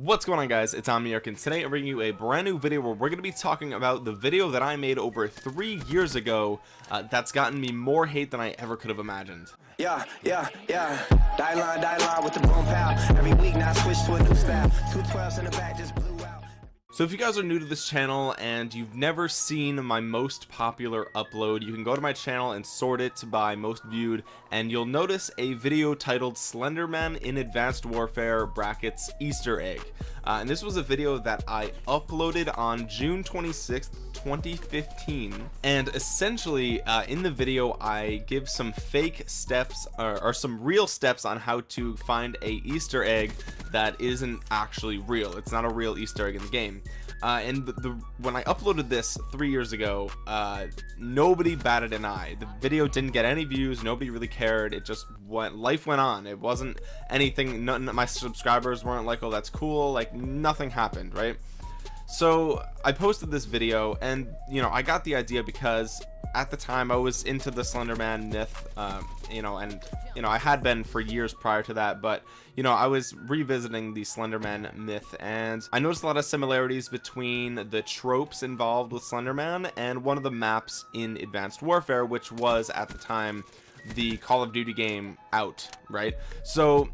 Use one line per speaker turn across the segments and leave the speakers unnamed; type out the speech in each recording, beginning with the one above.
What's going on guys, it's Omniarch and today I'm bringing you a brand new video where we're going to be talking about the video that I made over three years ago uh, that's gotten me more hate than I ever could have imagined.
Yeah, yeah, yeah. Die line, die line with the boom pow. Every week now switch to a new style. Two twelves in the back just.
So if you guys are new to this channel and you've never seen my most popular upload, you can go to my channel and sort it by most viewed and you'll notice a video titled Slenderman in Advanced Warfare brackets Easter egg. Uh, and this was a video that I uploaded on June 26th 2015 and essentially uh, in the video I give some fake steps or, or, some real steps on how to find a Easter egg that isn't actually real. It's not a real Easter egg in the game uh, and the, the, when I uploaded this three years ago uh, nobody batted an eye. The video didn't get any views. Nobody really cared. It just went life went on. It wasn't anything none my subscribers weren't like oh that's cool. Like nothing happened right so I posted this video and you know I got the idea because at the time I was into the Slenderman myth um, you know and you know I had been for years prior to that but you know I was revisiting the Slenderman myth and I noticed a lot of similarities between the tropes involved with Slenderman and one of the maps in Advanced Warfare which was at the time the Call of Duty game out right? So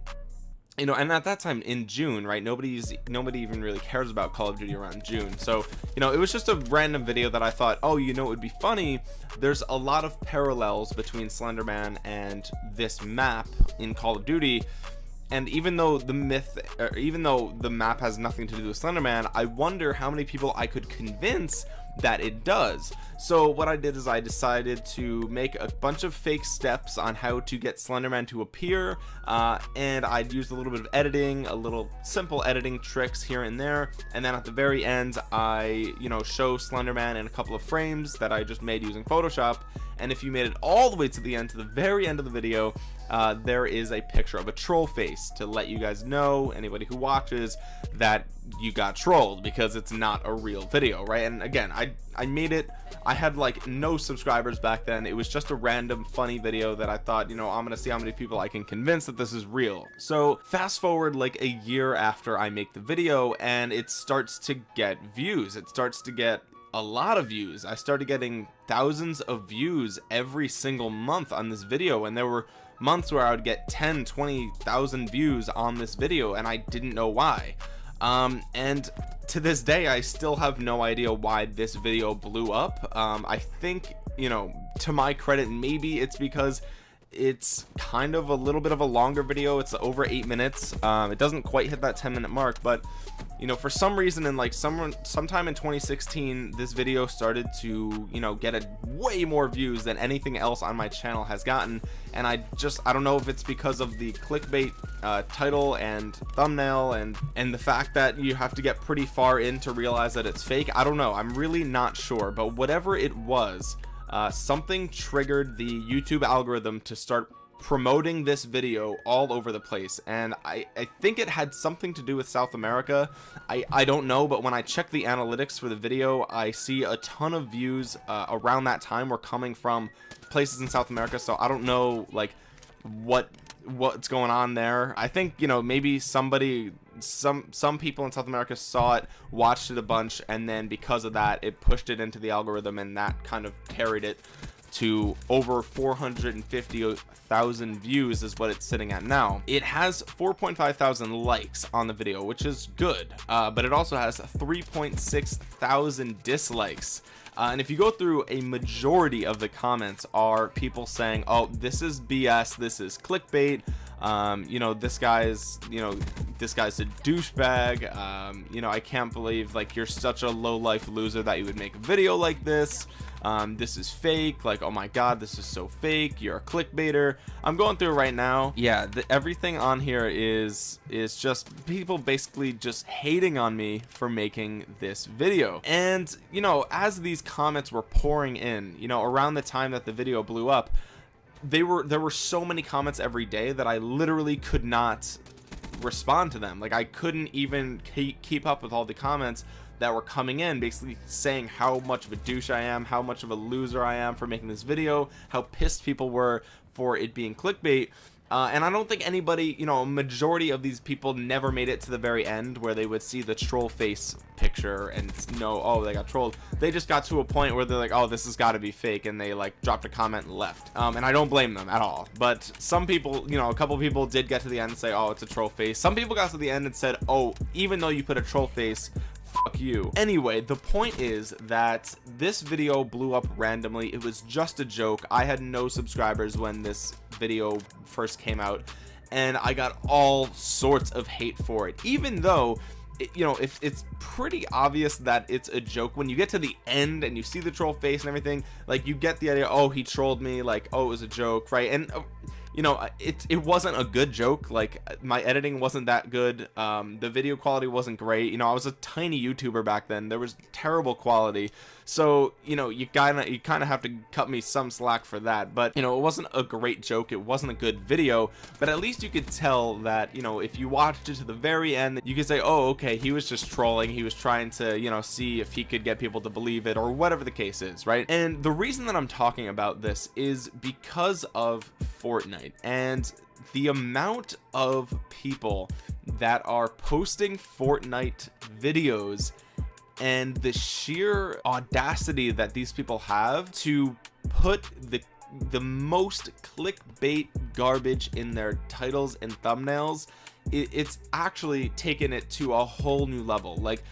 you know and at that time in june right nobody's nobody even really cares about call of duty around june. So you know it was just a random video that i thought oh you know it would be funny. There's a lot of parallels between slenderman and this map in call of duty. And even though the myth or even though the map has nothing to do with slenderman i wonder how many people i could convince that it does. So what I did is I decided to make a bunch of fake steps on how to get Slenderman to appear uh, and I'd used a little bit of editing a little simple editing tricks here and there and then at the very end I you know show Slenderman in a couple of frames that I just made using Photoshop and if you made it all the way to the end to the very end of the video uh, there is a picture of a troll face to let you guys know anybody who watches that you got trolled because it's not a real video right? And again I I made it I had like no subscribers back then. It was just a random funny video that I thought you know I'm gonna see how many people I can convince that this is real. So fast forward like a year after I make the video and it starts to get views. It starts to get a lot of views. I started getting thousands of views every single month on this video and there were months where I would get 10 20,000 views on this video and I didn't know why. Um, and to this day I still have no idea why this video blew up. Um, I think you know to my credit maybe it's because it's kind of a little bit of a longer video. It's over eight minutes. Um, it doesn't quite hit that 10 minute mark but you know for some reason in like someone sometime in 2016 this video started to you know get a way more views than anything else on my channel has gotten. And I just I don't know if it's because of the clickbait uh, title and thumbnail and and the fact that you have to get pretty far in to realize that it's fake I don't know. I'm really not sure. But whatever it was uh, something triggered the YouTube algorithm to start promoting this video all over the place and I, I think it had something to do with South America. I, I don't know but when I check the analytics for the video I see a ton of views uh, around that time were coming from places in South America so I don't know like what what's going on there. I think you know maybe somebody some some people in South America saw it watched it a bunch and then because of that it pushed it into the algorithm and that kind of carried it to over 450,000 views is what it's sitting at now. It has 4.5 thousand likes on the video which is good uh, but it also has 3.6 thousand dislikes. Uh, and if you go through a majority of the comments are people saying oh this is BS this is clickbait. Um, you know this guy's you know this guy's a douchebag. Um, you know I can't believe like you're such a low life loser that you would make a video like this. Um, this is fake. Like oh my god this is so fake. You're a clickbaiter. I'm going through right now. Yeah the, everything on here is is just people basically just hating on me for making this video. And you know as these comments were pouring in you know around the time that the video blew up they were there were so many comments every day that I literally could not respond to them. Like I couldn't even keep up with all the comments that were coming in basically saying how much of a douche I am how much of a loser I am for making this video how pissed people were for it being clickbait uh, and I don't think anybody you know a majority of these people never made it to the very end where they would see the troll face picture and know oh they got trolled. They just got to a point where they're like oh this has got to be fake and they like dropped a comment and left. Um, and I don't blame them at all. But some people you know a couple people did get to the end and say oh it's a troll face. Some people got to the end and said oh even though you put a troll face fuck you. Anyway the point is that this video blew up randomly. It was just a joke. I had no subscribers when this video first came out and I got all sorts of hate for it. Even though it, you know if it's pretty obvious that it's a joke when you get to the end and you see the troll face and everything like you get the idea oh he trolled me like oh it was a joke right? And uh, you know it, it wasn't a good joke like my editing wasn't that good um, the video quality wasn't great you know I was a tiny youtuber back then there was terrible quality. So you know you kind of you kind of have to cut me some slack for that but you know it wasn't a great joke it wasn't a good video but at least you could tell that you know if you watched it to the very end you could say oh okay he was just trolling he was trying to you know see if he could get people to believe it or whatever the case is right? And the reason that I'm talking about this is because of Fortnite and the amount of people that are posting Fortnite videos and the sheer audacity that these people have to put the the most clickbait garbage in their titles and thumbnails it, it's actually taken it to a whole new level. Like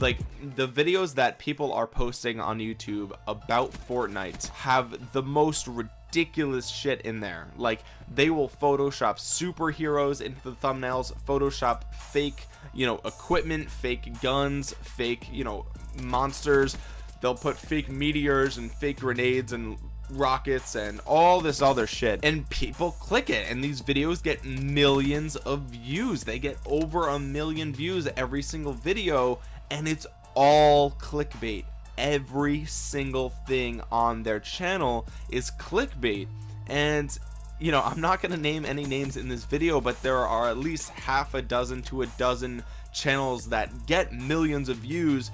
like the videos that people are posting on YouTube about Fortnite have the most ridiculous shit in there. Like they will photoshop superheroes into the thumbnails photoshop fake you know equipment fake guns fake you know monsters. They'll put fake meteors and fake grenades and rockets and all this other shit. And people click it and these videos get millions of views. They get over a million views every single video and it's all clickbait every single thing on their channel is clickbait. And you know I'm not going to name any names in this video but there are at least half a dozen to a dozen channels that get millions of views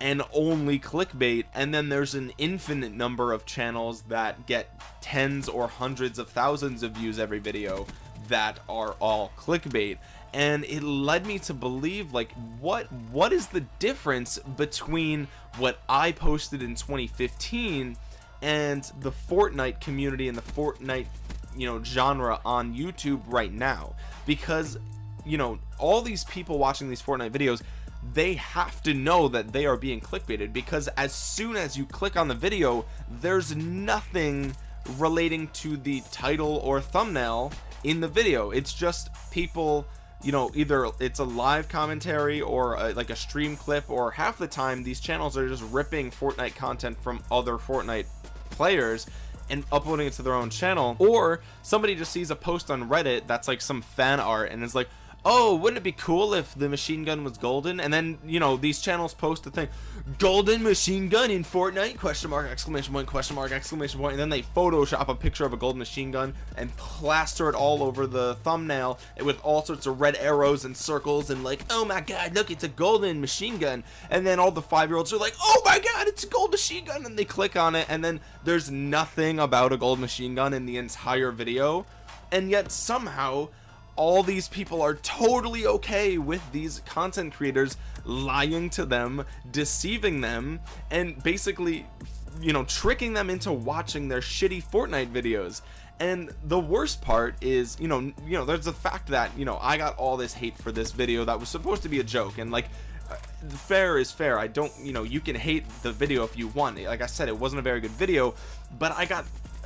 and only clickbait. And then there's an infinite number of channels that get tens or hundreds of thousands of views every video that are all clickbait. And it led me to believe like what what is the difference between what I posted in 2015 and the Fortnite community and the Fortnite you know genre on YouTube right now? Because you know all these people watching these Fortnite videos they have to know that they are being clickbaited because as soon as you click on the video there's nothing relating to the title or thumbnail in the video. It's just people you know either it's a live commentary or a, like a stream clip or half the time these channels are just ripping Fortnite content from other Fortnite players and uploading it to their own channel. Or somebody just sees a post on Reddit that's like some fan art and is like oh wouldn't it be cool if the machine gun was golden? And then you know these channels post the thing golden machine gun in Fortnite? question mark exclamation point question mark exclamation point. And then they photoshop a picture of a golden machine gun and plaster it all over the thumbnail with all sorts of red arrows and circles and like oh my god look it's a golden machine gun. And then all the five-year-olds are like oh my god it's a gold machine gun. And they click on it and then there's nothing about a gold machine gun in the entire video. And yet somehow all these people are totally okay with these content creators lying to them deceiving them and basically you know tricking them into watching their shitty Fortnite videos. And the worst part is you know you know there's the fact that you know I got all this hate for this video that was supposed to be a joke. And like uh, fair is fair. I don't you know you can hate the video if you want. Like I said it wasn't a very good video but I got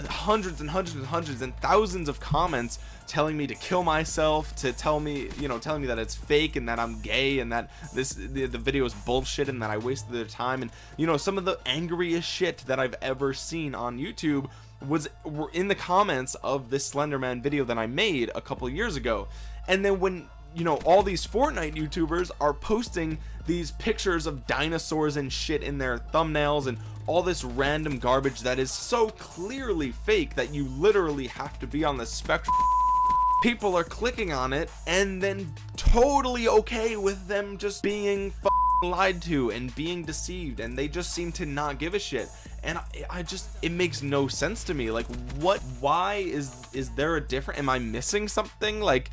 hundreds and hundreds and hundreds and thousands of comments telling me to kill myself to tell me you know telling me that it's fake and that I'm gay and that this the, the video is bullshit and that I wasted their time. And you know some of the angriest shit that I've ever seen on YouTube was were in the comments of this Slenderman video that I made a couple years ago. And then when you know all these Fortnite YouTubers are posting these pictures of dinosaurs and shit in their thumbnails and all this random garbage that is so clearly fake that you literally have to be on the spectrum people are clicking on it and then totally okay with them just being lied to and being deceived and they just seem to not give a shit. And I, I just it makes no sense to me. Like what why is is there a different am I missing something? Like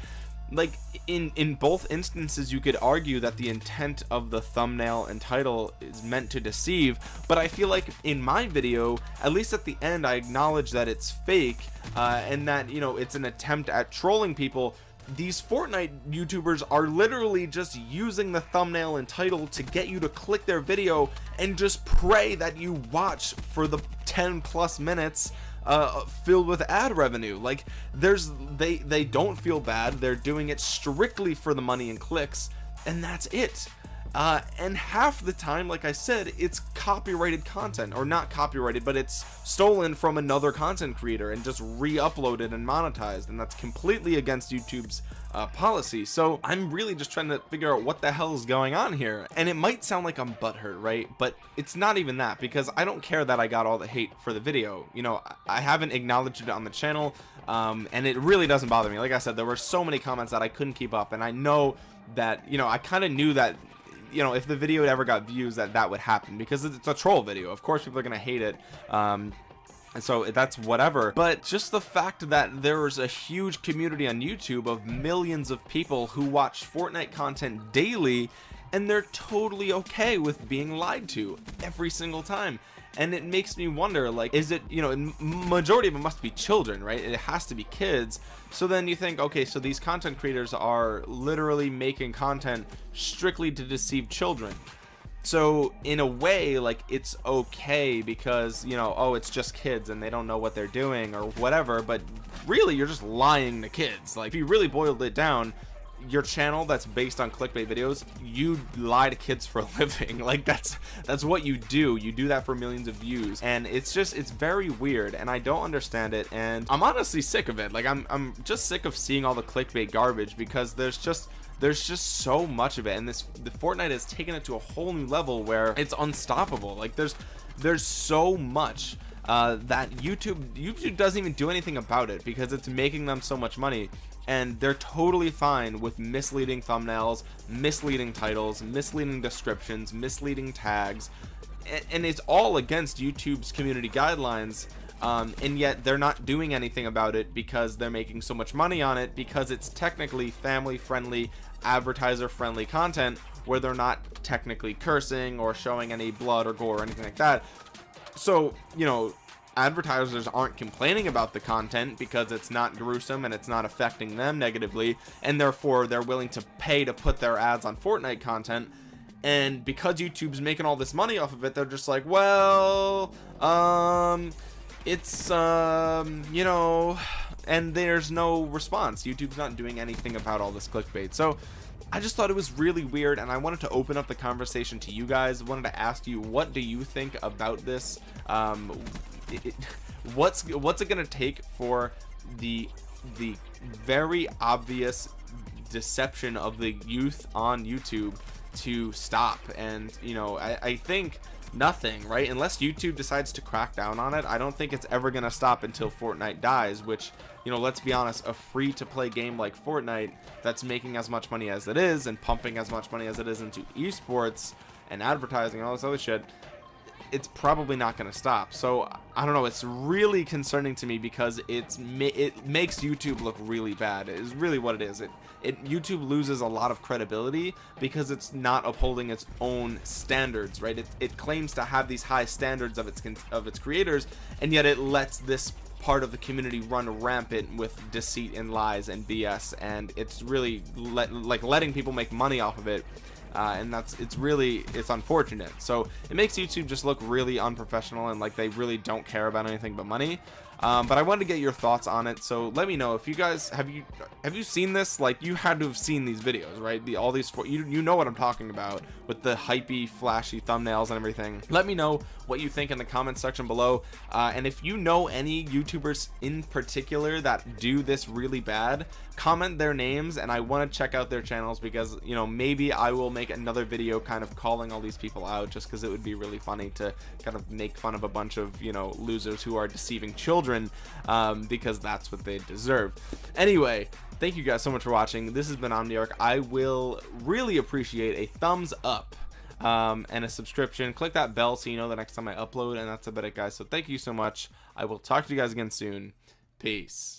like in in both instances you could argue that the intent of the thumbnail and title is meant to deceive but I feel like in my video at least at the end I acknowledge that it's fake uh, and that you know it's an attempt at trolling people. These Fortnite YouTubers are literally just using the thumbnail and title to get you to click their video and just pray that you watch for the 10 plus minutes uh, filled with ad revenue. Like there's they they don't feel bad. They're doing it strictly for the money and clicks and that's it. Uh, and half the time like I said it's copyrighted content or not copyrighted but it's stolen from another content creator and just re-uploaded and monetized and that's completely against YouTube's uh, policy. So I'm really just trying to figure out what the hell is going on here. And it might sound like I'm butthurt right? But it's not even that because I don't care that I got all the hate for the video. You know I haven't acknowledged it on the channel um, and it really doesn't bother me. Like I said there were so many comments that I couldn't keep up. And I know that you know I kind of knew that you know if the video ever got views that that would happen because it's a troll video. Of course people are gonna hate it. Um and so that's whatever. But just the fact that there's a huge community on YouTube of millions of people who watch Fortnite content daily and they're totally okay with being lied to every single time. And it makes me wonder like is it you know majority of them must be children right? It has to be kids. So then you think okay so these content creators are literally making content strictly to deceive children so in a way like it's okay because you know oh it's just kids and they don't know what they're doing or whatever but really you're just lying to kids. Like if you really boiled it down your channel that's based on clickbait videos you lie to kids for a living. Like that's that's what you do. You do that for millions of views. And it's just it's very weird and I don't understand it. And I'm honestly sick of it. Like I'm, I'm just sick of seeing all the clickbait garbage because there's just there's just so much of it and this the Fortnite has taken it to a whole new level where it's unstoppable. Like there's there's so much uh, that YouTube YouTube doesn't even do anything about it because it's making them so much money and they're totally fine with misleading thumbnails misleading titles misleading descriptions misleading tags and, it's all against YouTube's community guidelines um, and yet they're not doing anything about it because they're making so much money on it because it's technically family friendly advertiser friendly content where they're not technically cursing or showing any blood or gore or anything like that. So you know advertisers aren't complaining about the content because it's not gruesome and it's not affecting them negatively and therefore they're willing to pay to put their ads on Fortnite content. And because YouTube's making all this money off of it they're just like well um it's um you know and there's no response. YouTube's not doing anything about all this clickbait. So I just thought it was really weird and I wanted to open up the conversation to you guys. Wanted to ask you what do you think about this? Um it, what's what's it gonna take for the the very obvious deception of the youth on YouTube to stop? And you know I, I think nothing right? Unless YouTube decides to crack down on it I don't think it's ever gonna stop until Fortnite dies which you know let's be honest a free to play game like Fortnite that's making as much money as it is and pumping as much money as it is into esports and advertising and all this other shit it's probably not going to stop. So I don't know it's really concerning to me because it's it makes YouTube look really bad is really what it is. It it YouTube loses a lot of credibility because it's not upholding its own standards right? It, it claims to have these high standards of its of its creators and yet it lets this part of the community run rampant with deceit and lies and BS and it's really let, like letting people make money off of it uh, and that's it's really it's unfortunate. So it makes YouTube just look really unprofessional and like they really don't care about anything but money um, but I wanted to get your thoughts on it. So let me know if you guys have you have you seen this? Like you had to have seen these videos right? The all these you, you know what I'm talking about with the hypey flashy thumbnails and everything. Let me know what you think in the comment section below. Uh, and if you know any youtubers in particular that do this really bad comment their names and I want to check out their channels because you know maybe I will make another video kind of calling all these people out just because it would be really funny to kind of make fun of a bunch of you know losers who are deceiving children um, because that's what they deserve. Anyway thank you guys so much for watching. This has been Omniarch. I will really appreciate a thumbs up um, and a subscription. Click that bell so you know the next time I upload and that's about it guys. So thank you so much. I will talk to you guys again soon. Peace